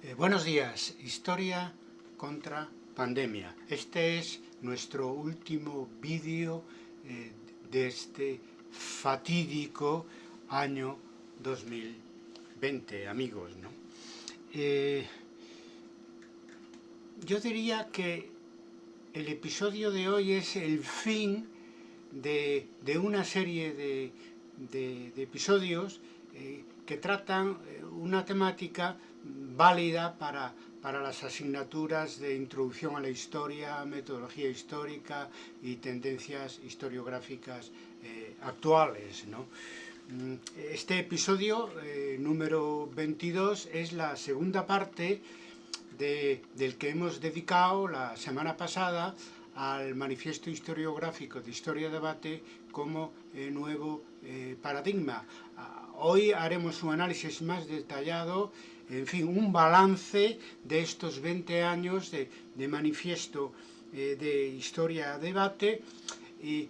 Eh, buenos días, historia contra pandemia. Este es nuestro último vídeo eh, de este fatídico año 2020, amigos. ¿no? Eh, yo diría que el episodio de hoy es el fin de, una serie de, episodios eh, que tratan una temática válida para, para las asignaturas de introducción a la historia, metodología histórica y tendencias historiográficas eh, actuales. ¿no? Mm, este episodio eh, número 22 es la segunda parte de, del que hemos dedicado la semana pasada al manifiesto historiográfico de Historia-Debate como eh, nuevo paradigma. Hoy haremos un análisis más detallado, en fin, un balance de estos 20 años de, manifiesto eh, de Historia-Debate y,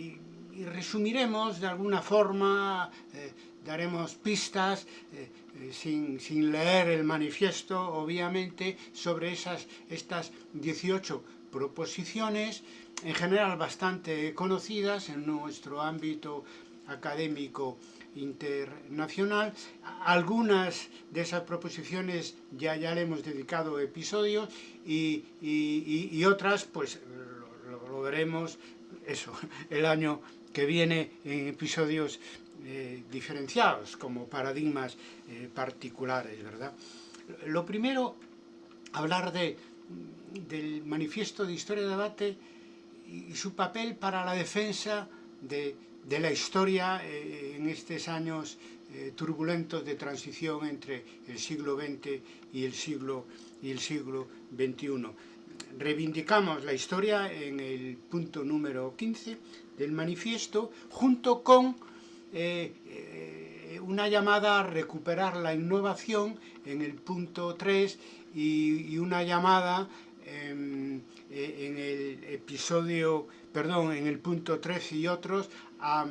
y, resumiremos de alguna forma, daremos pistas, sin, sin, leer el manifiesto, obviamente, sobre esas, estas 18 proposiciones, en general bastante conocidas en nuestro ámbito académico internacional. Algunas de esas proposiciones ya, ya le hemos dedicado episodios y, y, otras pues lo, lo, veremos eso, el año que viene en episodios eh, diferenciados como paradigmas eh, particulares, ¿verdad? Lo primero, hablar de del manifiesto de Historia de Debate y su papel para la defensa de, la historia eh, en estos años eh, turbulentos de transición entre el siglo XX y el siglo, y el siglo XXI. Reivindicamos la historia en el punto número 15 del manifiesto junto con eh, una llamada a recuperar la innovación en el punto 3 y, una llamada en, en, el episodio, perdón, en el punto 13 y otros, a,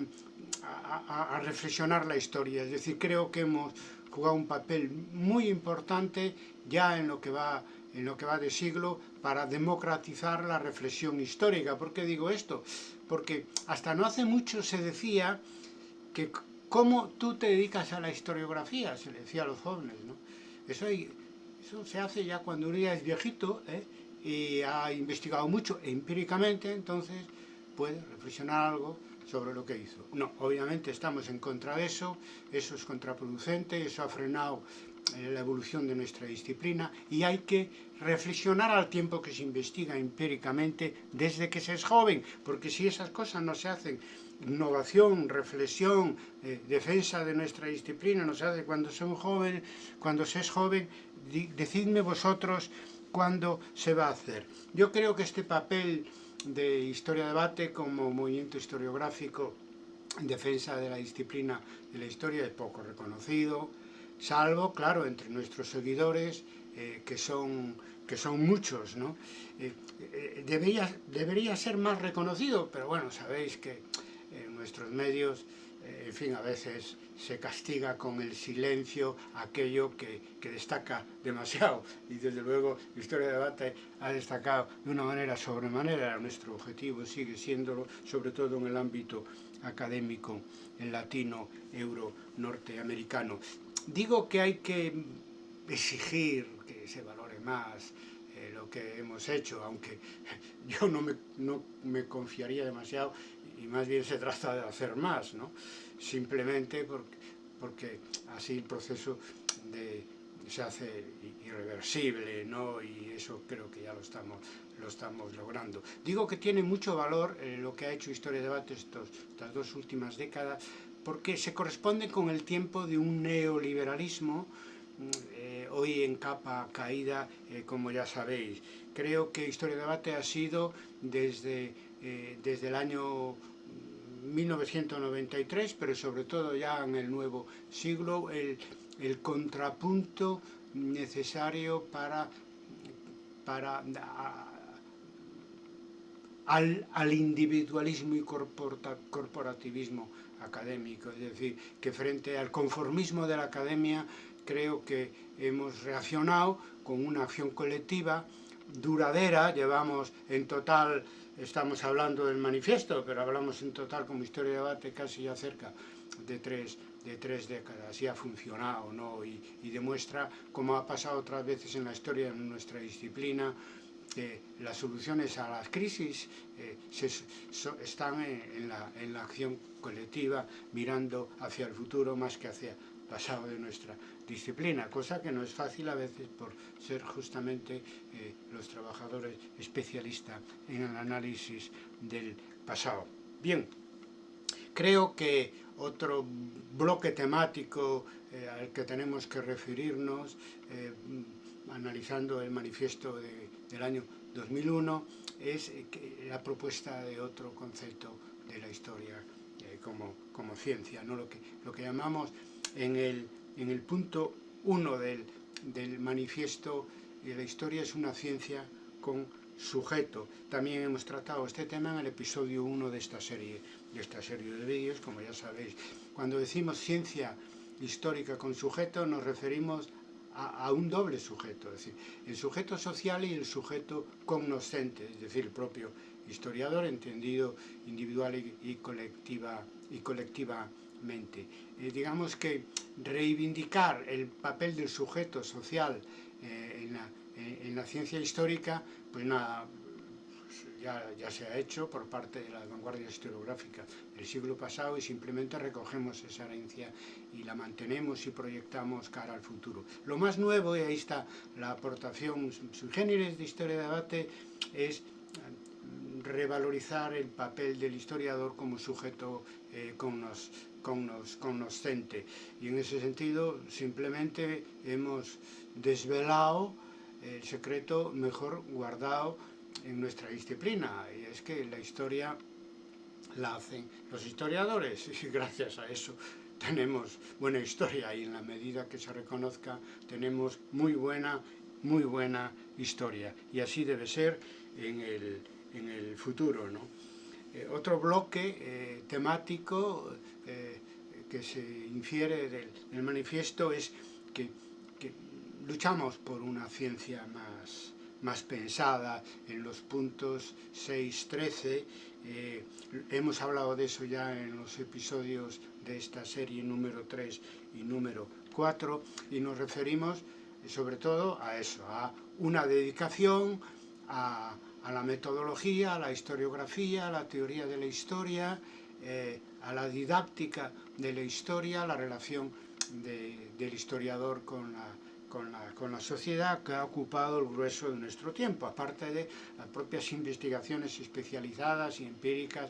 reflexionar la historia. Es decir, creo que hemos jugado un papel muy importante ya en lo que va en lo que va de siglo para democratizar la reflexión histórica. ¿Por qué digo esto? Porque hasta no hace mucho se decía que cómo tú te dedicas a la historiografía, se le decía a los jóvenes, ¿no? Eso eso se hace ya cuando uno ya es viejito ¿eh? Y ha investigado mucho empíricamente, entonces puede reflexionar algo sobre lo que hizo. No, obviamente estamos en contra de eso, eso es contraproducente, eso ha frenado eh, la evolución de nuestra disciplina y hay que reflexionar al tiempo que se investiga empíricamente desde que se es joven, porque si esas cosas no se hacen, innovación, reflexión, eh, defensa de nuestra disciplina, no se hace cuando son joven, cuando se es joven, decidme vosotros cuándo se va a hacer. Yo creo que este papel de historia-debate como movimiento historiográfico en defensa de la disciplina de la historia es poco reconocido, salvo, claro, entre nuestros seguidores, eh, que, son, que son muchos, ¿no? Eh, eh, debería, debería ser más reconocido, pero bueno, sabéis que nuestros medios eh, en fin, a veces se castiga con el silencio aquello que, que, destaca demasiado. Y desde luego, la historia de debate ha destacado de una manera sobremanera. Nuestro objetivo sigue siéndolo, sobre todo en el ámbito académico, en latino, euro, norteamericano. Digo que hay que exigir que se valore más lo que hemos hecho, aunque yo no me, no me confiaría demasiado y más bien se trata de hacer más, ¿no? simplemente porque, porque así el proceso de, se hace irreversible, ¿no? y eso creo que ya lo estamos, lo estamos logrando. Digo que tiene mucho valor eh, lo que ha hecho Historia de Debate estos, estas dos últimas décadas, porque se corresponde con el tiempo de un neoliberalismo mm, hoy en capa caída, eh, como ya sabéis. Creo que Historia de Debate ha sido desde, eh, desde el año 1993, pero sobre todo ya en el nuevo siglo, el, el contrapunto necesario para, para a, al, al, individualismo y corporativismo académico, es decir, que frente al conformismo de la academia creo que hemos reaccionado con una acción colectiva duradera, llevamos en total, estamos hablando del manifiesto, pero hablamos en total como historia de debate casi ya cerca de tres, de tres décadas y ha funcionado ¿no? y, demuestra, como ha pasado otras veces en la historia de nuestra disciplina, que las soluciones a las crisis eh, se, so, están en, en, la, en la acción colectiva, mirando hacia el futuro más que hacia pasado de nuestra disciplina, cosa que no es fácil a veces por ser justamente eh, los trabajadores especialistas en el análisis del pasado. Bien, creo que otro bloque temático eh, al que tenemos que referirnos, eh, analizando el manifiesto de, del año 2001, es la propuesta de otro concepto de la historia como, como, ciencia, ¿no? lo, que, lo que llamamos en el, en el punto 1 del, del manifiesto, la historia es una ciencia con sujeto. También hemos tratado este tema en el episodio 1 de esta serie, de esta serie de vídeos, como ya sabéis. Cuando decimos ciencia histórica con sujeto nos referimos a, a, un doble sujeto, es decir, el sujeto social y el sujeto cognoscente, es decir, el propio historiador entendido individual y, y colectiva y colectivamente. Eh, digamos que reivindicar el papel del sujeto social eh, en, la, eh, en la ciencia histórica, pues nada, ya, ya, se ha hecho por parte de las vanguardias historiográficas del siglo pasado y simplemente recogemos esa herencia y la mantenemos y proyectamos cara al futuro. Lo más nuevo, y ahí está la aportación subgéneres de Historia de Debate, es mm, revalorizar el papel del historiador como sujeto eh, cognoscente. Y en ese sentido, simplemente hemos desvelado el secreto mejor guardado en nuestra disciplina y es que la historia la hacen los historiadores y gracias a eso tenemos buena historia y en la medida que se reconozca tenemos muy buena muy buena historia y así debe ser en el, en el futuro ¿no? eh, otro bloque eh, temático que se infiere del, manifiesto es que, luchamos por una ciencia más más pensada en los puntos 6, 13. Eh, hemos hablado de eso ya en los episodios de esta serie número 3 y número 4 y nos referimos sobre todo a eso, a una dedicación a, a la metodología, a la historiografía, a la teoría de la historia, eh, a la didáctica de la historia, la relación de, del historiador con la sociedad que ha ocupado el grueso de nuestro tiempo, aparte de las propias investigaciones especializadas y empíricas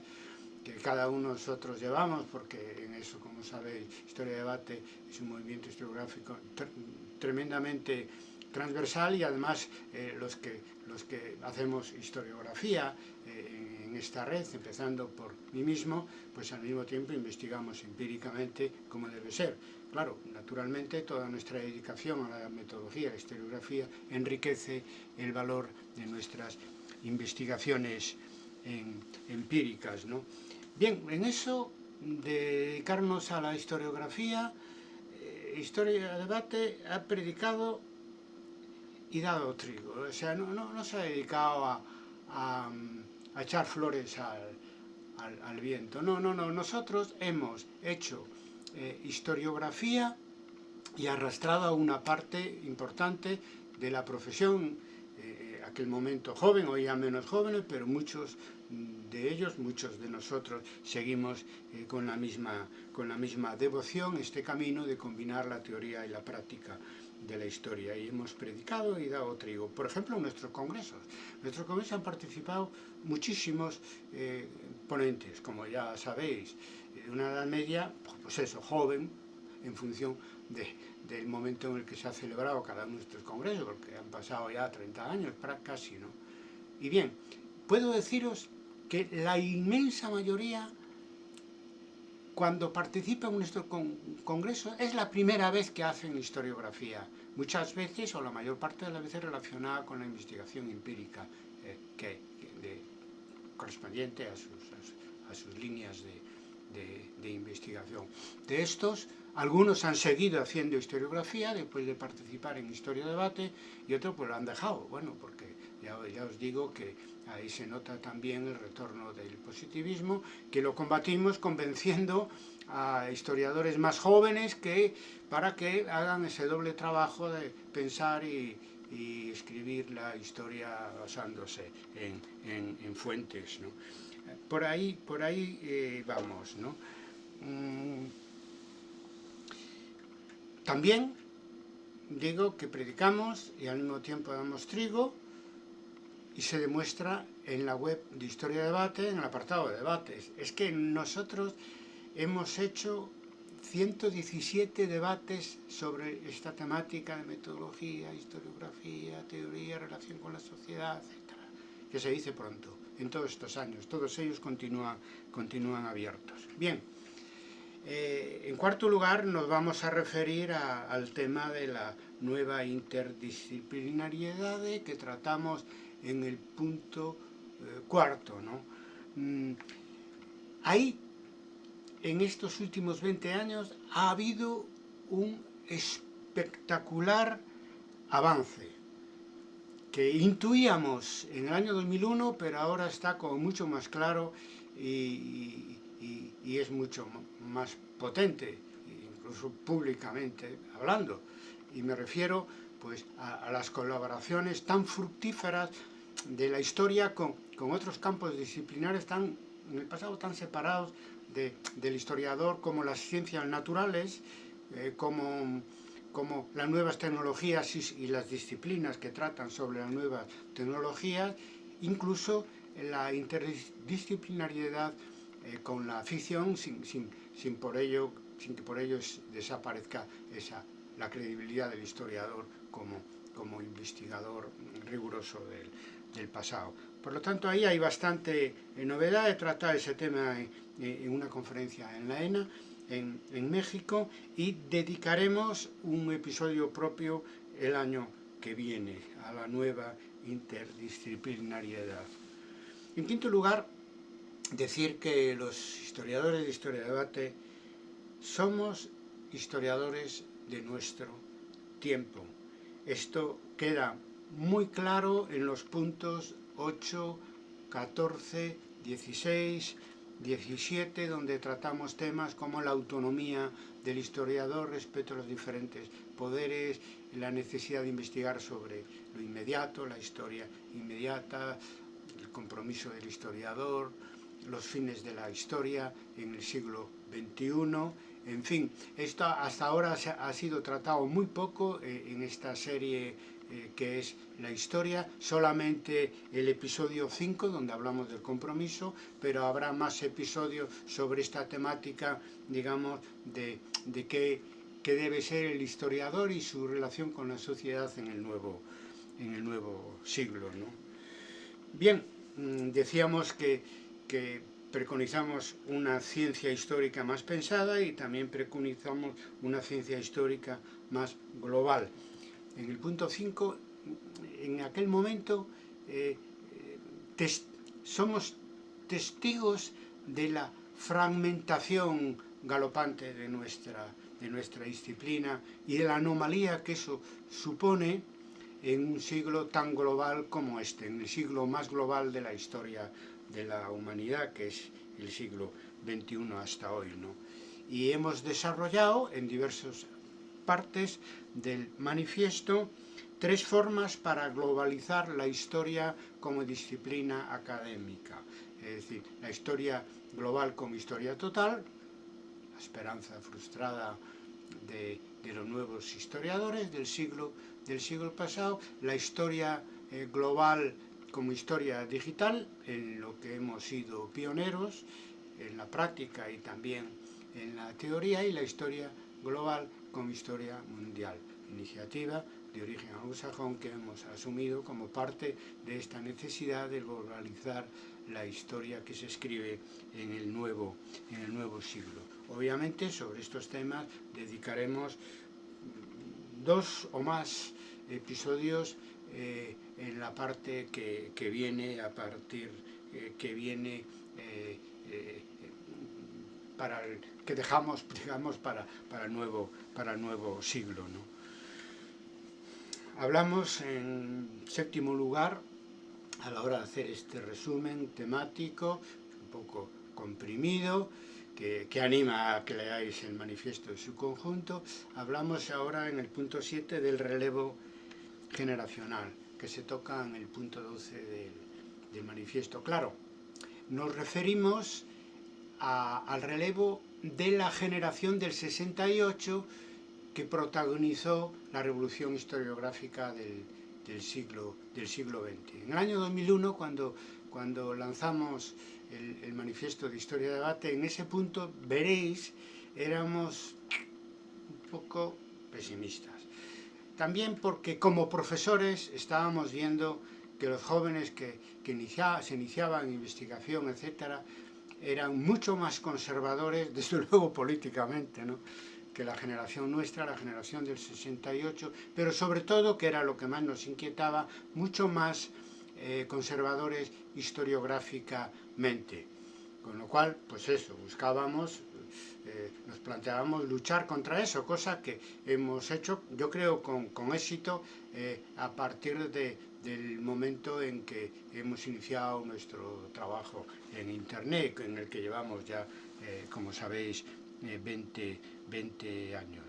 que cada uno de nosotros llevamos, porque en eso, como sabéis, Historia de Debate es un movimiento historiográfico tremendamente transversal y además eh, los, que, los que hacemos historiografía eh, esta red, empezando por mí mismo, pues al mismo tiempo investigamos empíricamente cómo debe ser. Claro, naturalmente toda nuestra dedicación a la metodología, a la historiografía, enriquece el valor de nuestras investigaciones en, empíricas. ¿no? Bien, en eso, de dedicarnos a la historiografía, eh, Historia de Debate ha predicado y dado trigo. O sea, no, no, no se ha dedicado a, a echar flores al, al, viento. No, no, no. Nosotros hemos hecho eh, historiografía y arrastrado a una parte importante de la profesión, eh, aquel momento joven, hoy ya menos jóvenes, pero muchos de ellos, muchos de nosotros, seguimos eh, con, la misma, con la misma devoción este camino de combinar la teoría y la práctica de la historia y hemos predicado y dado trigo. Por ejemplo, en nuestros congresos. En nuestros congresos han participado muchísimos eh, ponentes, como ya sabéis, de una edad media, pues eso, joven, en función de, del momento en el que se ha celebrado cada uno de estos congresos, porque han pasado ya 30 años, casi, ¿no? Y bien, puedo deciros que la inmensa mayoría cuando participan en nuestro con congreso es la primera vez que hacen historiografía, muchas veces o la mayor parte de las veces relacionada con la investigación empírica eh, que, de, correspondiente a sus, a sus líneas de, de, de, investigación. De estos algunos han seguido haciendo historiografía después de participar en Historia Debate y otros pues lo han dejado, bueno, porque ya, os digo que ahí se nota también el retorno del positivismo, que lo combatimos convenciendo a historiadores más jóvenes que para que hagan ese doble trabajo de pensar y, escribir la historia basándose en fuentes. ¿no? Por ahí, por ahí eh, vamos. ¿no? Mm. También digo que predicamos y al mismo tiempo damos trigo y se demuestra en la web de Historia de Debate, en el apartado de debates. Es que nosotros hemos hecho 117 debates sobre esta temática de metodología, historiografía, teoría, relación con la sociedad, etc. Que se dice pronto, en todos estos años. Todos ellos continúan, continúan abiertos. Bien, eh, en cuarto lugar nos vamos a referir a, al tema de la nueva interdisciplinariedad que tratamos en el punto eh, cuarto. ¿no? Mm, ahí en estos últimos 20 años ha habido un espectacular avance que intuíamos en el año 2001, pero ahora está como mucho más claro y, es mucho más potente, incluso públicamente hablando. Y me refiero pues, a las colaboraciones tan fructíferas de la historia con, con otros campos disciplinares tan, en el pasado tan separados de, del historiador como las ciencias naturales, eh, como, como las nuevas tecnologías y, y, las disciplinas que tratan sobre las nuevas tecnologías, incluso la interdisciplinariedad eh, con la ficción sin, sin, sin, por ello, sin que por ello desaparezca esa, la credibilidad del historiador como, como investigador riguroso del, del pasado. Por lo tanto, ahí hay bastante eh, novedad de tratar ese tema en, una conferencia en la ENA, en, en, México, y dedicaremos un episodio propio el año que viene a la nueva interdisciplinariedad. En quinto lugar, decir que los historiadores de Historia de Debate somos historiadores de nuestro tiempo. Esto queda muy claro en los puntos 8, 14, 16, 17, donde tratamos temas como la autonomía del historiador respecto a los diferentes poderes, la necesidad de investigar sobre lo inmediato, la historia inmediata, el compromiso del historiador, los fines de la historia en el siglo XXI, en fin, esto hasta ahora ha sido tratado muy poco eh, en esta serie eh, que es la historia, solamente el episodio 5 donde hablamos del compromiso, pero habrá más episodios sobre esta temática, digamos, de, de qué, debe ser el historiador y su relación con la sociedad en el nuevo, en el nuevo siglo. ¿no? Bien, mm, decíamos que, que preconizamos una ciencia histórica más pensada y también preconizamos una ciencia histórica más global. En el punto 5, en aquel momento, eh, tes somos testigos de la fragmentación galopante de nuestra, de nuestra disciplina y de la anomalía que eso supone en un siglo tan global como este, en el siglo más global de la historia de la humanidad, que es el siglo XXI hasta hoy. ¿no? Y hemos desarrollado en diversas partes del manifiesto tres formas para globalizar la historia como disciplina académica. Es decir, la historia global como historia total, la esperanza frustrada de, de los nuevos historiadores del siglo, del siglo pasado, la historia eh, global como historia digital, en lo que hemos sido pioneros, en la práctica y también en la teoría, y la historia global como historia mundial, iniciativa de origen anglosajón que hemos asumido como parte de esta necesidad de globalizar la historia que se escribe en el nuevo, en el nuevo siglo. Obviamente sobre estos temas dedicaremos dos o más episodios eh, en la parte que, que, viene a partir, eh, que viene eh, eh para el que dejamos, digamos, para, para, nuevo, para nuevo siglo. ¿no? Hablamos en séptimo lugar, a la hora de hacer este resumen temático, un poco comprimido, que, que, anima a que leáis el manifiesto en su conjunto, hablamos ahora en el punto 7 del relevo generacional, que se toca en el punto 12 del, del manifiesto. Claro, nos referimos al relevo de la generación del 68 que protagonizó la revolución historiográfica del, del, siglo, del siglo XX. En el año 2001, cuando, cuando lanzamos el, el manifiesto de Historia de Debate, en ese punto veréis, éramos un poco pesimistas. También porque como profesores estábamos viendo que los jóvenes que, que inicia, se iniciaban en investigación, etcétera, eran mucho más conservadores, desde luego políticamente, ¿no? que la generación nuestra, la generación del 68, pero sobre todo, que era lo que más nos inquietaba, mucho más eh, conservadores historiográficamente. Con lo cual, pues eso, buscábamos, eh, nos planteábamos luchar contra eso, cosa que hemos hecho, yo creo, con, con éxito eh, a partir de, del momento en que hemos iniciado nuestro trabajo en Internet, en el que llevamos ya, eh, como sabéis, eh, 20, 20, años.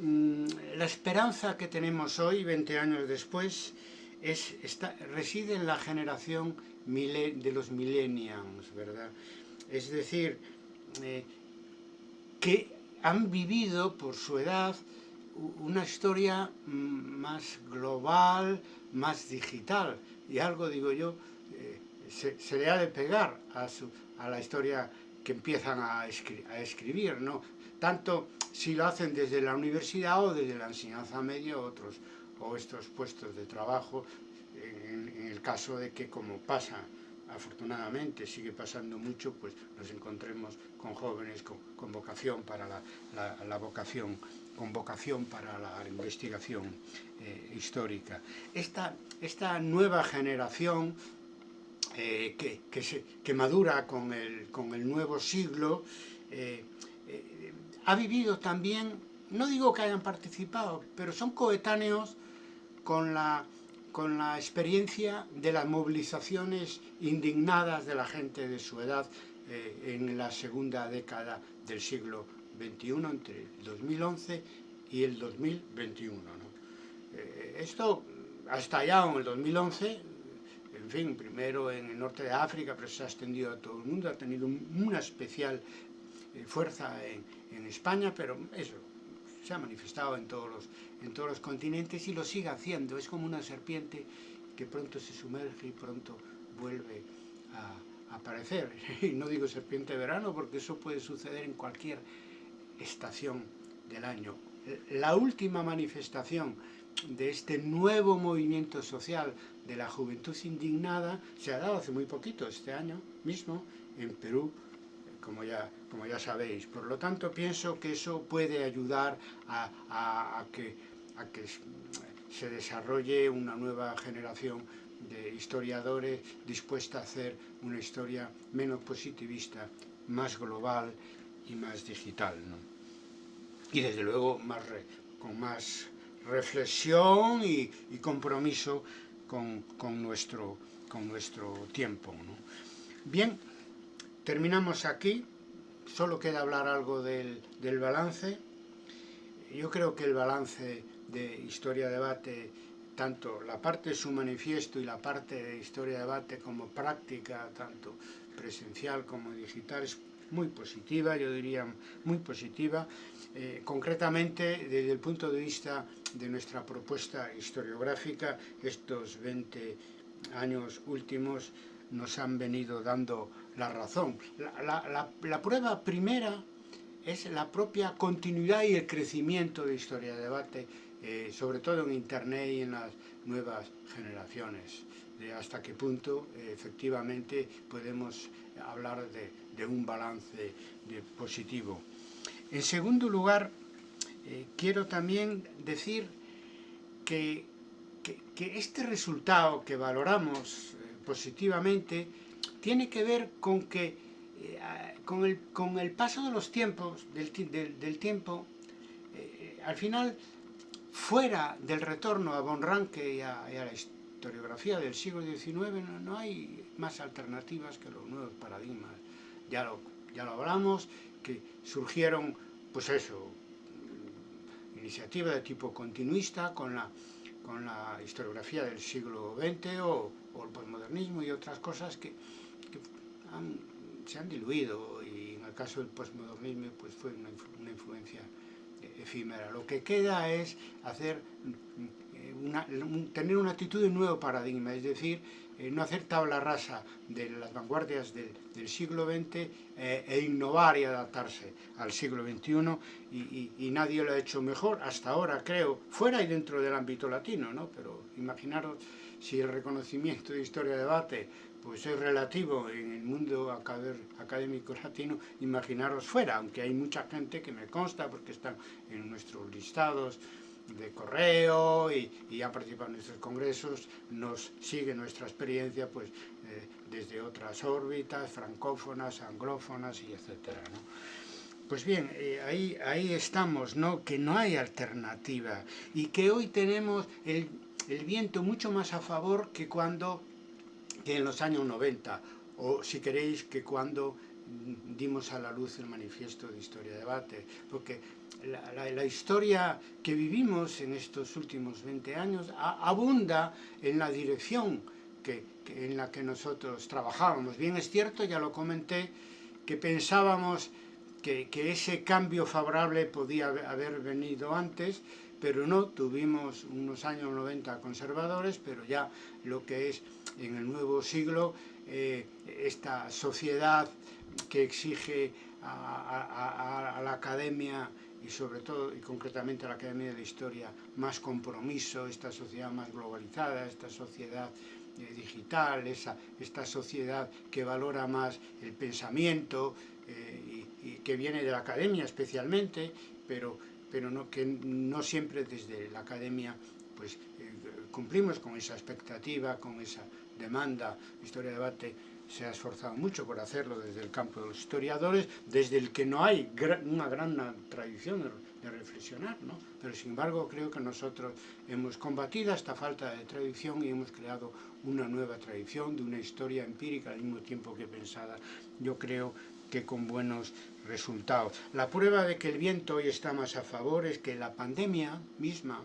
Mm, la esperanza que tenemos hoy, 20 años después, es, está, reside en la generación de los millennials, ¿verdad? Es decir, eh, que han vivido por su edad una historia más global, más digital, y algo, digo yo, eh, se, le ha de pegar a, su, a la historia que empiezan a, escribir, ¿no? Tanto si lo hacen desde la universidad o desde la enseñanza media o otros, o estos puestos de trabajo, en, en el caso de que como pasa afortunadamente sigue pasando mucho, pues nos encontremos con jóvenes con, con vocación para la, la, vocación con vocación para la investigación eh, histórica. Esta, esta, nueva generación eh, que, que, se, que, madura con el, con el nuevo siglo eh, ha vivido también, no digo que hayan participado, pero son coetáneos con la, con la experiencia de las movilizaciones indignadas de la gente de su edad eh, en la segunda década del siglo 21 entre el 2011 y el 2021. ¿no? Eh, esto ha estallado en el 2011, en fin, primero en el norte de África, pero se ha extendido a todo el mundo, ha tenido una especial eh, fuerza en, España, pero eso se ha manifestado en todos, los, en todos los continentes y lo sigue haciendo. Es como una serpiente que pronto se sumerge y pronto vuelve a, aparecer. Y no digo serpiente de verano porque eso puede suceder en cualquier estación del año. La última manifestación de este nuevo movimiento social de la juventud indignada se ha dado hace muy poquito, este año mismo, en Perú, como ya, como ya sabéis. Por lo tanto, pienso que eso puede ayudar a, a, que, a que se desarrolle una nueva generación de historiadores dispuesta a hacer una historia menos positivista, más global y más digital. ¿no? Y desde luego más con más reflexión y, y compromiso con, con, nuestro, con nuestro tiempo. ¿no? Bien, terminamos aquí. Solo queda hablar algo del, del balance. Yo creo que el balance de Historia Debate tanto la parte de su manifiesto y la parte de historia de debate como práctica, tanto presencial como digital, es muy positiva, yo diría muy positiva, eh, concretamente desde el punto de vista de nuestra propuesta historiográfica, estos 20 años últimos nos han venido dando la razón. La, la, prueba primera es la propia continuidad y el crecimiento de historia de debate eh, sobre todo en Internet y en las nuevas generaciones, de hasta qué punto eh, efectivamente podemos hablar de, de un balance positivo. En segundo lugar, eh, quiero también decir que, que, que, este resultado que valoramos eh, positivamente tiene que ver con que con, el, con, el, paso de los tiempos, del, del, tiempo, al final, fuera del retorno a Von Ranke y a, la historiografía del siglo XIX, no, no, hay más alternativas que los nuevos paradigmas. Ya lo, ya lo hablamos, que surgieron, pues eso, iniciativa de tipo continuista con la, con la historiografía del siglo XX o, o el postmodernismo y otras cosas que, han diluido y en el caso del postmodernismo pues fue una, una influencia efímera. Lo que queda es hacer eh, una, tener una actitud de nuevo paradigma, es decir, eh, no hacer tabla rasa de las vanguardias del, del siglo XX eh, e innovar y adaptarse al siglo XXI y, y, y, nadie lo ha hecho mejor hasta ahora, creo, fuera y dentro del ámbito latino, ¿no? pero imaginaros si el reconocimiento de historia de debate pues es relativo en el mundo académico latino, imaginaros fuera, aunque hay mucha gente que me consta porque están en nuestros listados de correo y, y han participado en nuestros congresos, nos sigue nuestra experiencia pues eh, desde otras órbitas, francófonas, anglófonas y etcétera. Pues bien, eh, ahí, ahí estamos, ¿no? Que no hay alternativa y que hoy tenemos el, el viento mucho más a favor que cuando que en los años 90 o si queréis que cuando dimos a la luz el manifiesto de Historia de Debate, porque la, la, la, historia que vivimos en estos últimos 20 años a, abunda en la dirección que, que, en la que nosotros trabajábamos. Bien es cierto, ya lo comenté, que pensábamos que, que ese cambio favorable podía haber venido antes, pero no, tuvimos unos años 90 conservadores, pero ya lo que es en el nuevo siglo, eh, esta sociedad que exige a, la academia y sobre todo y concretamente a la Academia de Historia más compromiso, esta sociedad más globalizada, esta sociedad eh, digital, esa, esta sociedad que valora más el pensamiento eh, y, y, que viene de la academia especialmente, pero, pero no, que no siempre desde la academia pues, eh, cumplimos con esa expectativa, con esa demanda, Historia de Debate se ha esforzado mucho por hacerlo desde el campo de los historiadores, desde el que no hay una gran tradición de reflexionar, ¿no? pero sin embargo creo que nosotros hemos combatido esta falta de tradición y hemos creado una nueva tradición de una historia empírica al mismo tiempo que pensada, yo creo que con buenos resultados. La prueba de que el viento hoy está más a favor es que la pandemia misma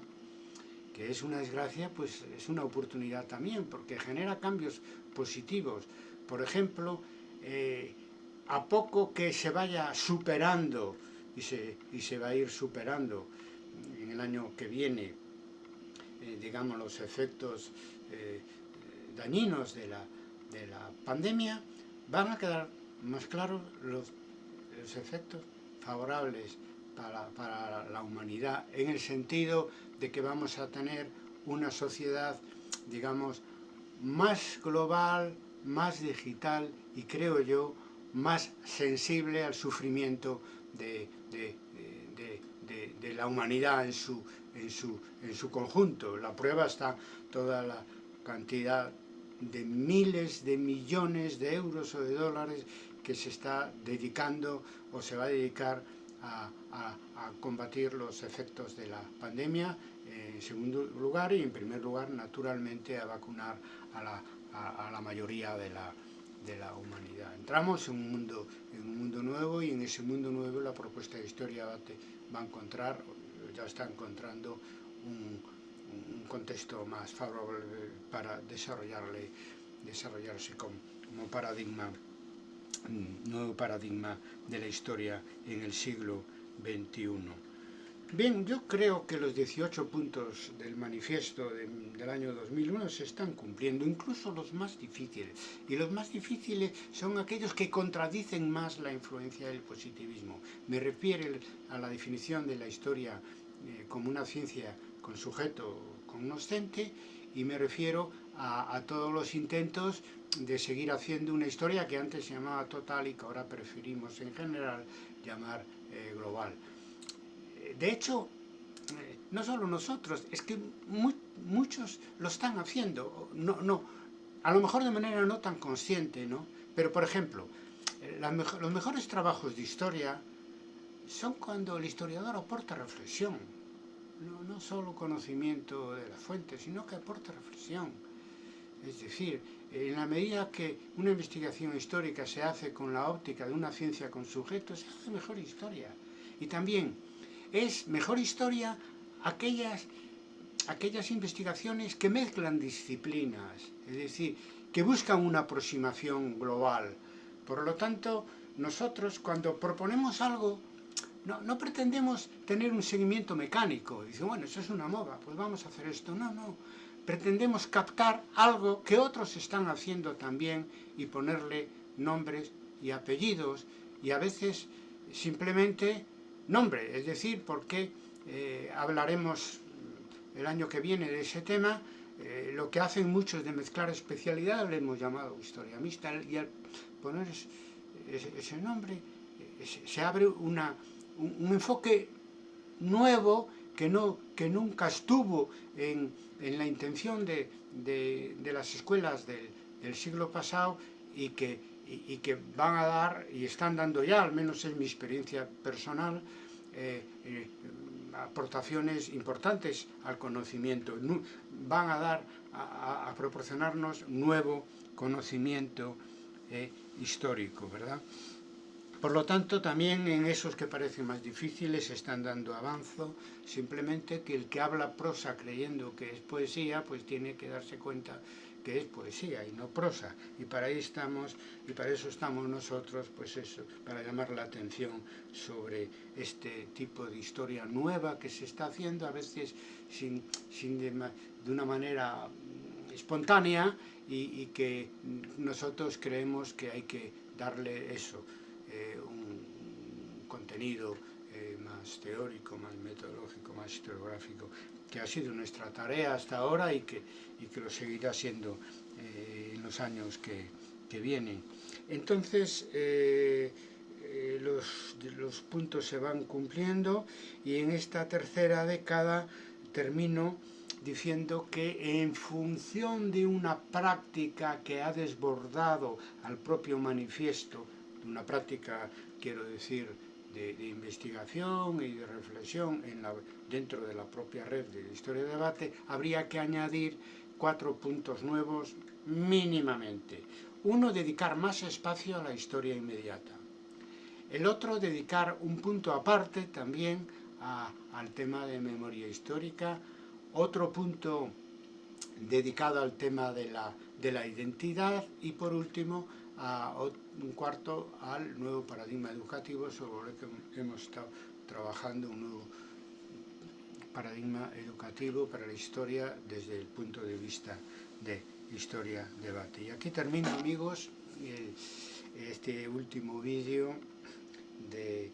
que es una desgracia, pues es una oportunidad también, porque genera cambios positivos. Por ejemplo, eh, a poco que se vaya superando, y se, y se va a ir superando en el año que viene, eh, digamos, los efectos eh, dañinos de la, de la pandemia, van a quedar más claros los, los efectos favorables para, la humanidad, en el sentido de que vamos a tener una sociedad, digamos, más global, más digital y creo yo, más sensible al sufrimiento de, la humanidad en su conjunto. La prueba está toda la cantidad de miles de millones de euros o de dólares que se está dedicando o se va a dedicar a, a, combatir los efectos de la pandemia, eh, en segundo lugar y en primer lugar naturalmente a vacunar a la, a, la mayoría de la, de la humanidad. Entramos en un, mundo, en un mundo nuevo y en ese mundo nuevo la propuesta de historia va a encontrar, ya está encontrando un, un contexto más favorable para desarrollarle, desarrollarse como, paradigma nuevo paradigma de la historia en el siglo XXI. Bien, yo creo que los 18 puntos del manifiesto de, del año 2001 se están cumpliendo, incluso los más difíciles. Y los más difíciles son aquellos que contradicen más la influencia del positivismo. Me refiero a la definición de la historia eh, como una ciencia con sujeto cognoscente y me refiero a, a todos los intentos de seguir haciendo una historia que antes se llamaba total y que ahora preferimos en general llamar eh, global. Eh, de hecho, eh, no solo nosotros, es que mu muchos lo están haciendo, no, no, a lo mejor de manera no tan consciente, ¿no? Pero, por ejemplo, eh, los mejores trabajos de historia son cuando el historiador aporta reflexión, no, no solo conocimiento de la fuente, sino que aporta reflexión. Es decir, en la medida que una investigación histórica se hace con la óptica de una ciencia con sujetos, se hace mejor historia. Y también es mejor historia aquellas, aquellas investigaciones que mezclan disciplinas, es decir, que buscan una aproximación global. Por lo tanto, nosotros cuando proponemos algo, no, no pretendemos tener un seguimiento mecánico. Dice, bueno, eso es una moda, pues vamos a hacer esto. No, no. Pretendemos captar algo que otros están haciendo también y ponerle nombres y apellidos y a veces simplemente nombre, es decir, porque eh, hablaremos el año que viene de ese tema, eh, lo que hacen muchos de mezclar especialidades le hemos llamado historia mixta y al poner ese, nombre eh, se, abre una, un, enfoque nuevo que, no, que nunca estuvo en, en la intención de, de, las escuelas del, del siglo pasado y que, y, que van a dar, y están dando ya, al menos en mi experiencia personal, eh, eh, aportaciones importantes al conocimiento, van a dar, a, a proporcionarnos nuevo conocimiento eh, histórico, ¿verdad? Por lo tanto, también en esos que parecen más difíciles están dando avanzo, simplemente que el que habla prosa creyendo que es poesía, pues tiene que darse cuenta que es poesía y no prosa. Y para ahí estamos, y para eso estamos nosotros, pues eso, para llamar la atención sobre este tipo de historia nueva que se está haciendo, a veces sin, sin de, una manera espontánea y, y, que nosotros creemos que hay que darle eso, eh, un, contenido eh, más teórico, más metodológico, más historiográfico, que ha sido nuestra tarea hasta ahora y que, y que lo seguirá siendo eh, en los años que, que vienen. Entonces, los, los puntos se van cumpliendo y en esta tercera década termino diciendo que en función de una práctica que ha desbordado al propio manifiesto, una práctica, quiero decir, de, investigación y de reflexión dentro de la propia red de Historia de Debate, habría que añadir cuatro puntos nuevos mínimamente. Uno, dedicar más espacio a la historia inmediata. El otro, dedicar un punto aparte también al tema de memoria histórica. Otro punto dedicado al tema de la, de la identidad. Y por último, a un cuarto al nuevo paradigma educativo sobre el que hemos estado trabajando, un nuevo paradigma educativo para la historia desde el punto de vista de historia-debate. Y aquí termino, amigos, este último vídeo del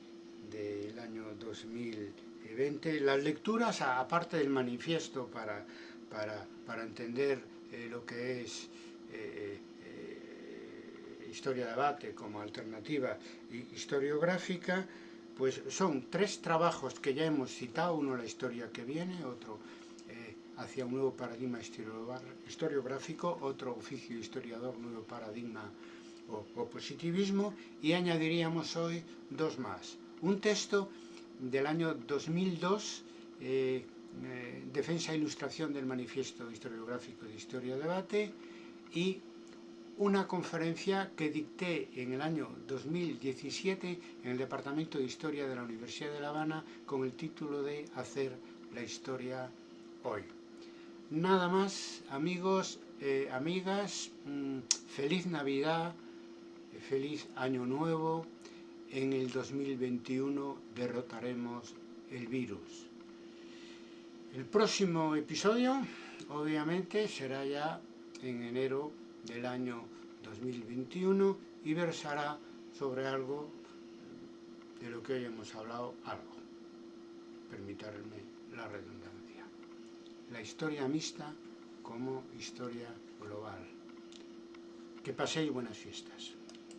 de, año 2020. Las lecturas, aparte del manifiesto para, para, para entender eh, lo que es eh, historia-debate como alternativa historiográfica, pues son tres trabajos que ya hemos citado, uno la historia que viene, otro eh, hacia un nuevo paradigma historiográfico, otro oficio historiador, nuevo paradigma o, o positivismo, y añadiríamos hoy dos más. Un texto del año 2002, eh, eh, Defensa e Ilustración del Manifiesto Historiográfico de Historia-Debate, y una conferencia que dicté en el año 2017 en el Departamento de Historia de la Universidad de La Habana con el título de Hacer la Historia Hoy. Nada más, amigos, eh, amigas, mmm, feliz Navidad, feliz Año Nuevo. En el 2021 derrotaremos el virus. El próximo episodio, obviamente, será ya en enero del año 2021 y versará sobre algo de lo que hoy hemos hablado, algo. Permitirme la redundancia. La historia mixta como historia global. Que paséis buenas fiestas.